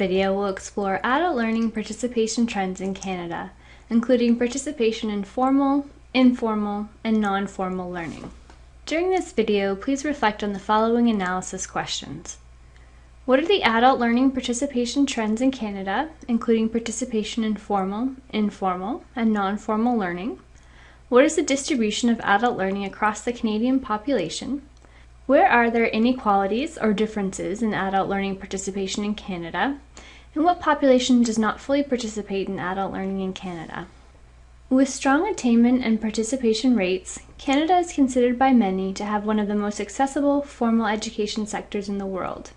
video will explore adult learning participation trends in Canada, including participation in formal, informal, and non-formal learning. During this video, please reflect on the following analysis questions. What are the adult learning participation trends in Canada, including participation in formal, informal, and non-formal learning? What is the distribution of adult learning across the Canadian population? Where are there inequalities or differences in adult learning participation in Canada? And what population does not fully participate in adult learning in Canada? With strong attainment and participation rates, Canada is considered by many to have one of the most accessible formal education sectors in the world.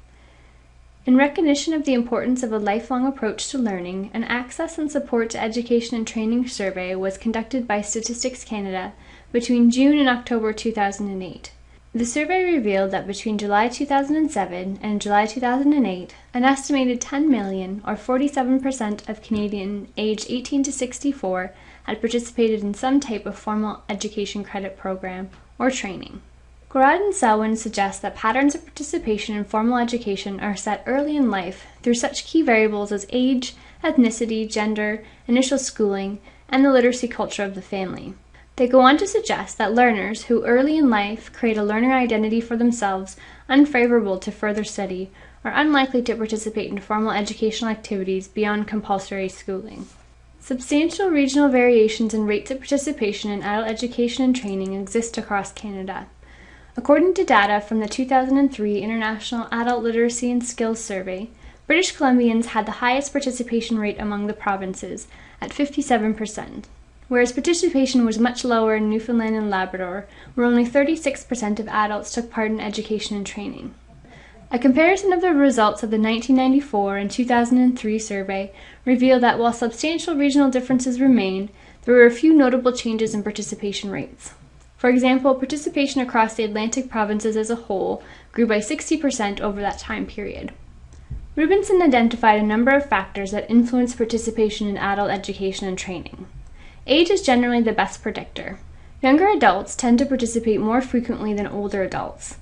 In recognition of the importance of a lifelong approach to learning, an Access and Support to Education and Training survey was conducted by Statistics Canada between June and October 2008. The survey revealed that between July 2007 and July 2008, an estimated 10 million, or 47% of Canadians aged 18 to 64, had participated in some type of formal education credit program or training. Gorard and Selwyn suggest that patterns of participation in formal education are set early in life through such key variables as age, ethnicity, gender, initial schooling, and the literacy culture of the family. They go on to suggest that learners who early in life create a learner identity for themselves unfavorable to further study are unlikely to participate in formal educational activities beyond compulsory schooling. Substantial regional variations in rates of participation in adult education and training exist across Canada. According to data from the 2003 International Adult Literacy and Skills Survey, British Columbians had the highest participation rate among the provinces at 57% whereas participation was much lower in Newfoundland and Labrador, where only 36% of adults took part in education and training. A comparison of the results of the 1994 and 2003 survey revealed that while substantial regional differences remain, there were a few notable changes in participation rates. For example, participation across the Atlantic provinces as a whole grew by 60% over that time period. Rubenson identified a number of factors that influence participation in adult education and training. Age is generally the best predictor. Younger adults tend to participate more frequently than older adults.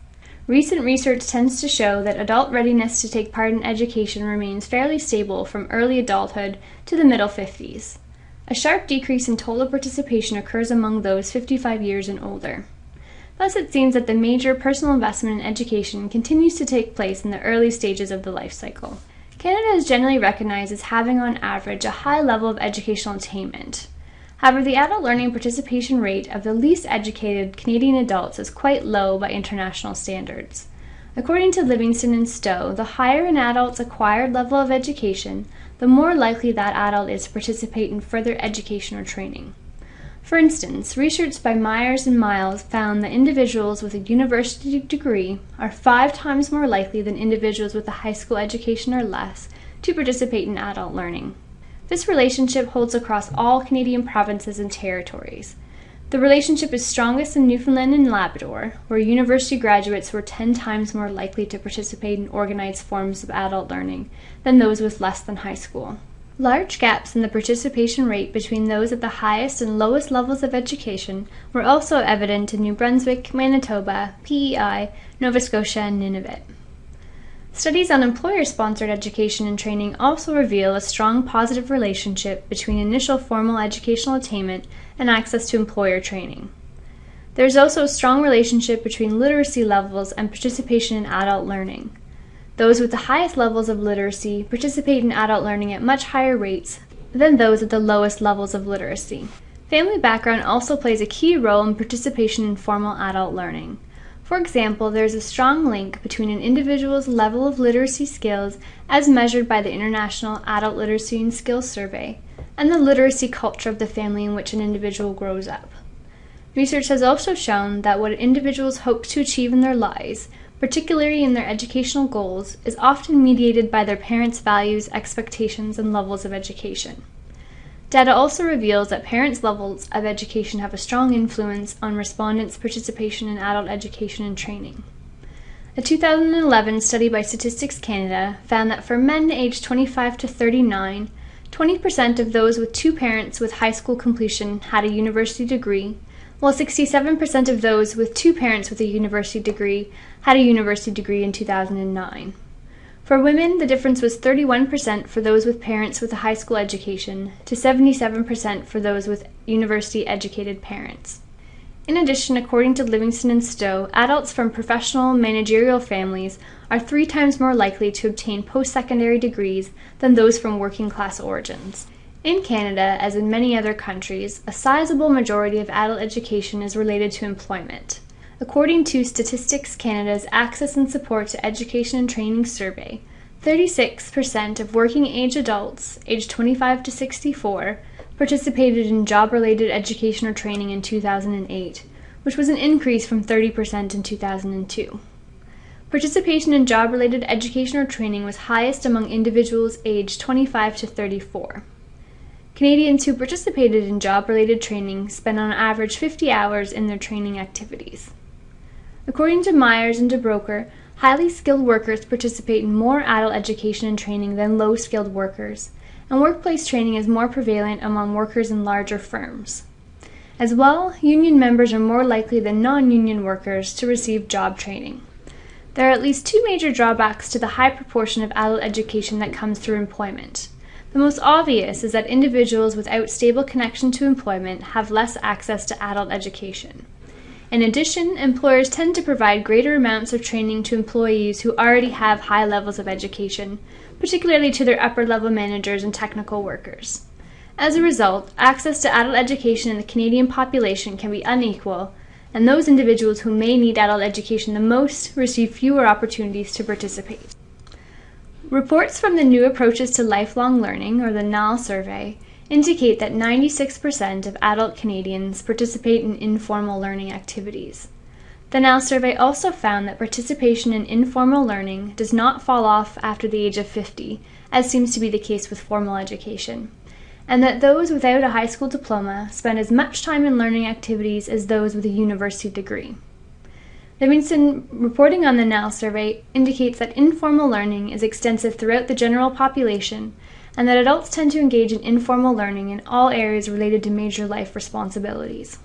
Recent research tends to show that adult readiness to take part in education remains fairly stable from early adulthood to the middle 50s. A sharp decrease in total participation occurs among those 55 years and older. Thus, it seems that the major personal investment in education continues to take place in the early stages of the life cycle. Canada is generally recognized as having, on average, a high level of educational attainment. However, the adult learning participation rate of the least educated Canadian adults is quite low by international standards. According to Livingstone and Stowe, the higher an adult's acquired level of education, the more likely that adult is to participate in further education or training. For instance, research by Myers and Miles found that individuals with a university degree are five times more likely than individuals with a high school education or less to participate in adult learning. This relationship holds across all Canadian provinces and territories. The relationship is strongest in Newfoundland and Labrador, where university graduates were 10 times more likely to participate in organized forms of adult learning than those with less than high school. Large gaps in the participation rate between those at the highest and lowest levels of education were also evident in New Brunswick, Manitoba, PEI, Nova Scotia, and Nunavut. Studies on employer-sponsored education and training also reveal a strong positive relationship between initial formal educational attainment and access to employer training. There is also a strong relationship between literacy levels and participation in adult learning. Those with the highest levels of literacy participate in adult learning at much higher rates than those at the lowest levels of literacy. Family background also plays a key role in participation in formal adult learning. For example, there is a strong link between an individual's level of literacy skills as measured by the International Adult Literacy and Skills Survey and the literacy culture of the family in which an individual grows up. Research has also shown that what individuals hope to achieve in their lives, particularly in their educational goals, is often mediated by their parents' values, expectations, and levels of education. Data also reveals that parents' levels of education have a strong influence on respondents' participation in adult education and training. A 2011 study by Statistics Canada found that for men aged 25 to 39, 20% of those with two parents with high school completion had a university degree, while 67% of those with two parents with a university degree had a university degree in 2009. For women, the difference was 31% for those with parents with a high school education to 77% for those with university educated parents. In addition, according to Livingstone and Stowe, adults from professional managerial families are three times more likely to obtain post secondary degrees than those from working class origins. In Canada, as in many other countries, a sizable majority of adult education is related to employment. According to Statistics Canada's Access and Support to Education and Training Survey, 36% of working age adults aged 25 to 64 participated in job related education or training in 2008, which was an increase from 30% in 2002. Participation in job related education or training was highest among individuals aged 25 to 34. Canadians who participated in job related training spent on average 50 hours in their training activities. According to Myers and de Broucker, highly skilled workers participate in more adult education and training than low skilled workers, and workplace training is more prevalent among workers in larger firms. As well, union members are more likely than non union workers to receive job training. There are at least two major drawbacks to the high proportion of adult education that comes through employment. The most obvious is that individuals without stable connection to employment have less access to adult education. In addition, employers tend to provide greater amounts of training to employees who already have high levels of education, particularly to their upper level managers and technical workers. As a result, access to adult education in the Canadian population can be unequal, and those individuals who may need adult education the most receive fewer opportunities to participate. Reports from the New Approaches to Lifelong Learning, or the NALL survey, indicate that 96% of adult Canadians participate in informal learning activities. The NALL survey also found that participation in informal learning does not fall off after the age of 50, as seems to be the case with formal education, and that those without a high school diploma spend as much time in learning activities as those with a university degree. Livingstone reporting on the NALL survey indicates that informal learning is extensive throughout the general population and that adults tend to engage in informal learning in all areas related to major life responsibilities.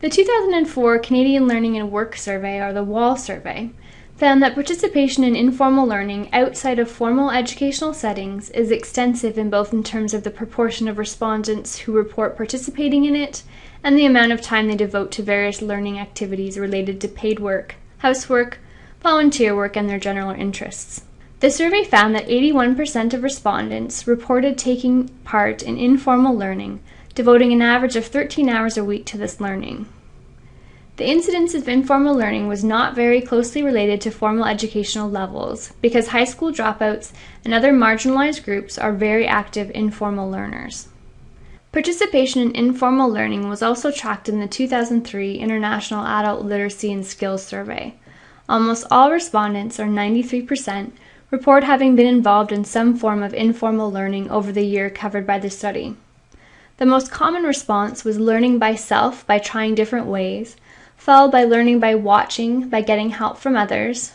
The 2004 Canadian Learning and Work Survey, or the WALL survey, found that participation in informal learning outside of formal educational settings is extensive in both in terms of the proportion of respondents who report participating in it and the amount of time they devote to various learning activities related to paid work, housework, volunteer work, and their general interests. The survey found that 81% of respondents reported taking part in informal learning, devoting an average of 13 hours a week to this learning. The incidence of informal learning was not very closely related to formal educational levels because high school dropouts and other marginalized groups are very active informal learners. Participation in informal learning was also tracked in the 2003 International Adult Literacy and Skills Survey. Almost all respondents, or 93%, report having been involved in some form of informal learning over the year covered by the study. The most common response was learning by self by trying different ways, followed by learning by watching, by getting help from others,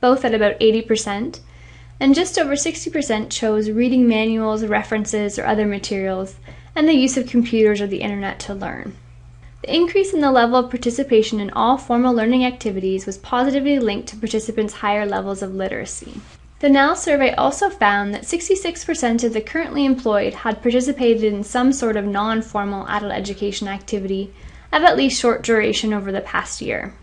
both at about 80%, and just over 60% chose reading manuals, references, or other materials, and the use of computers or the internet to learn. The increase in the level of participation in all formal learning activities was positively linked to participants' higher levels of literacy. The NALL survey also found that 66% of the currently employed had participated in some sort of non formal adult education activity of at least short duration over the past year.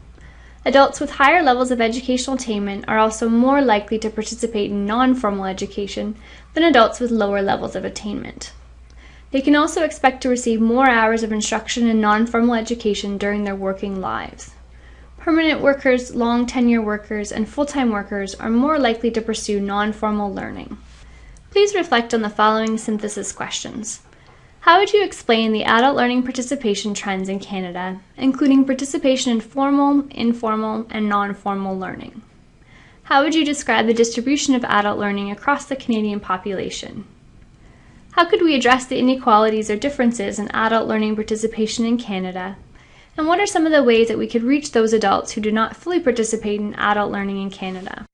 Adults with higher levels of educational attainment are also more likely to participate in non formal education than adults with lower levels of attainment. They can also expect to receive more hours of instruction in non formal education during their working lives. Permanent workers, long tenure workers, and full time workers are more likely to pursue non formal learning. Please reflect on the following synthesis questions. How would you explain the adult learning participation trends in Canada, including participation in formal, informal, and non-formal learning? How would you describe the distribution of adult learning across the Canadian population? How could we address the inequalities or differences in adult learning participation in Canada? And what are some of the ways that we could reach those adults who do not fully participate in adult learning in Canada?